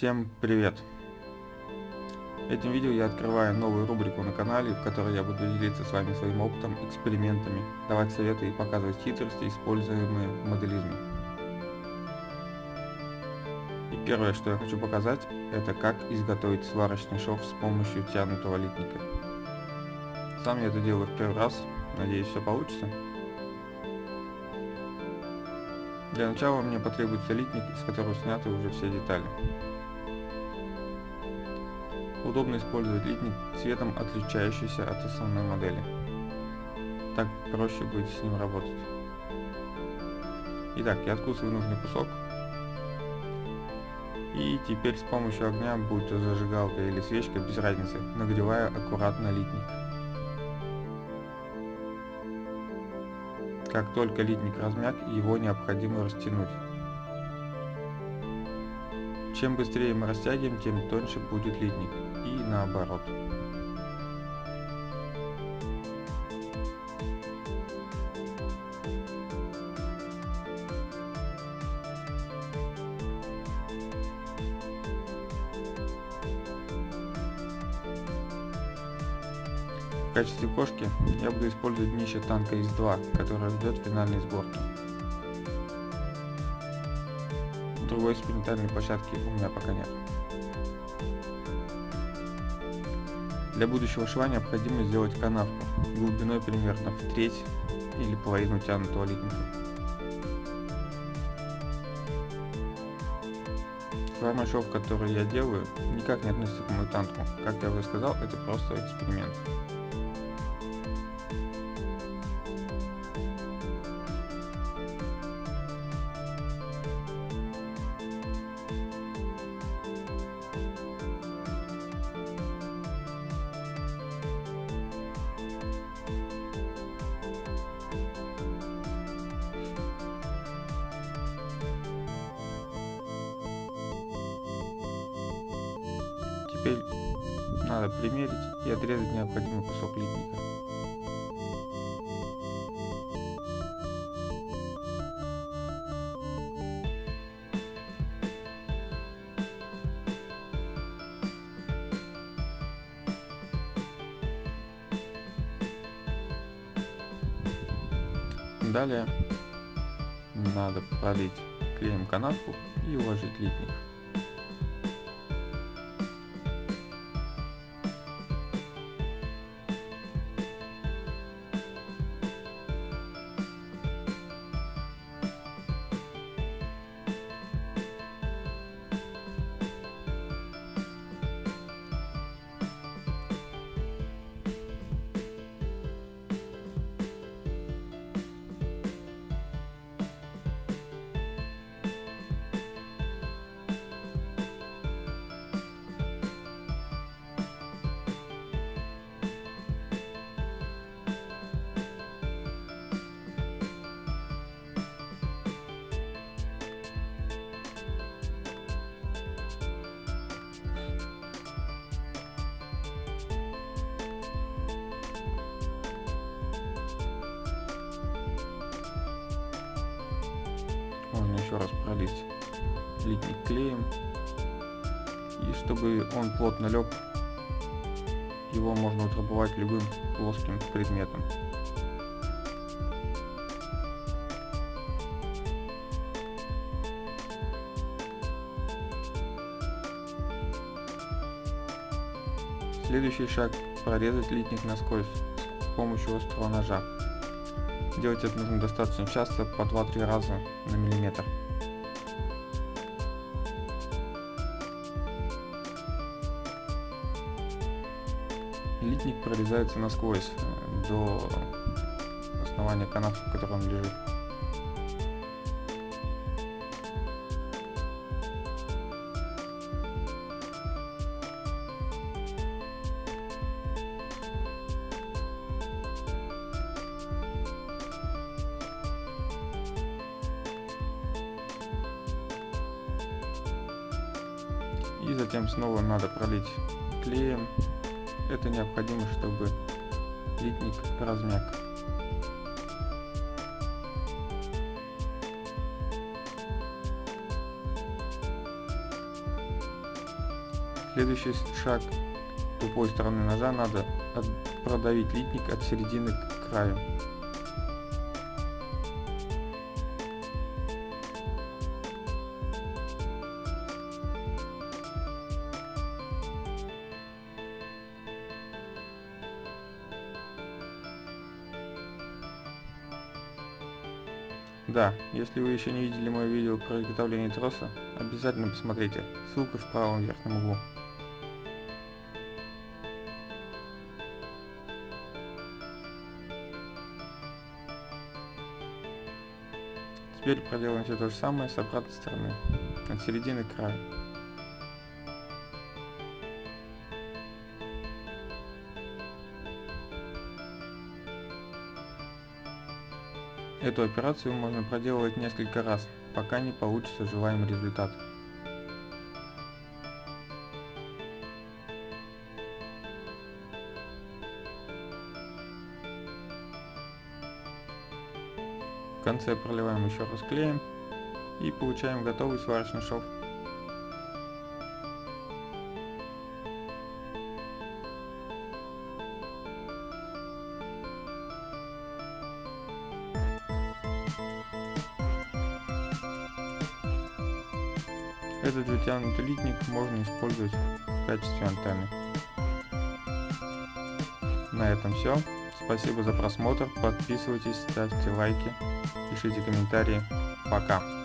Всем привет! Этим видео я открываю новую рубрику на канале, в которой я буду делиться с вами своим опытом, экспериментами, давать советы и показывать хитрости, используемые в моделизме. И первое, что я хочу показать, это как изготовить сварочный шов с помощью тянутого литника. Сам я это делаю в первый раз, надеюсь все получится. Для начала мне потребуется литник, из которого сняты уже все детали. Удобно использовать литник цветом, отличающийся от основной модели. Так проще будет с ним работать. Итак, я откусываю нужный кусок. И теперь с помощью огня, будь то зажигалка или свечка, без разницы, нагреваю аккуратно литник. Как только литник размяк, его необходимо растянуть. Чем быстрее мы растягиваем, тем тоньше будет литник. И наоборот. В качестве кошки я буду использовать днище танка ИС-2, которое ждет финальной сборки. Другой экспериментальной площадки у меня пока нет. Для будущего шва необходимо сделать канавку глубиной примерно в треть или половину тянутого литника. Форма шов, который я делаю, никак не относится к мутанту. Как я уже сказал, это просто эксперимент. Теперь надо примерить и отрезать необходимый кусок литника. Далее надо пролить клеем канавку и уложить литник. Еще раз пролить литник клеем и чтобы он плотно лег его можно утрамбовать любым плоским предметом Следующий шаг прорезать литник насквозь с помощью острого ножа. Делать это нужно достаточно часто, по 2-3 раза на миллиметр. Литник прорезается насквозь э, до основания канавки, в которой он лежит. И затем снова надо пролить клеем. Это необходимо, чтобы литник размяк. Следующий шаг. Тупой стороны ножа надо продавить литник от середины к краю. Да, если вы еще не видели мое видео про изготовление троса, обязательно посмотрите, ссылка в правом верхнем углу. Теперь проделаем все то же самое с обратной стороны, от середины к Эту операцию можно проделывать несколько раз, пока не получится желаемый результат. В конце проливаем еще раз клеем и получаем готовый сварочный шов. Этот вытянутый литник можно использовать в качестве антенны. На этом все. Спасибо за просмотр. Подписывайтесь, ставьте лайки, пишите комментарии. Пока.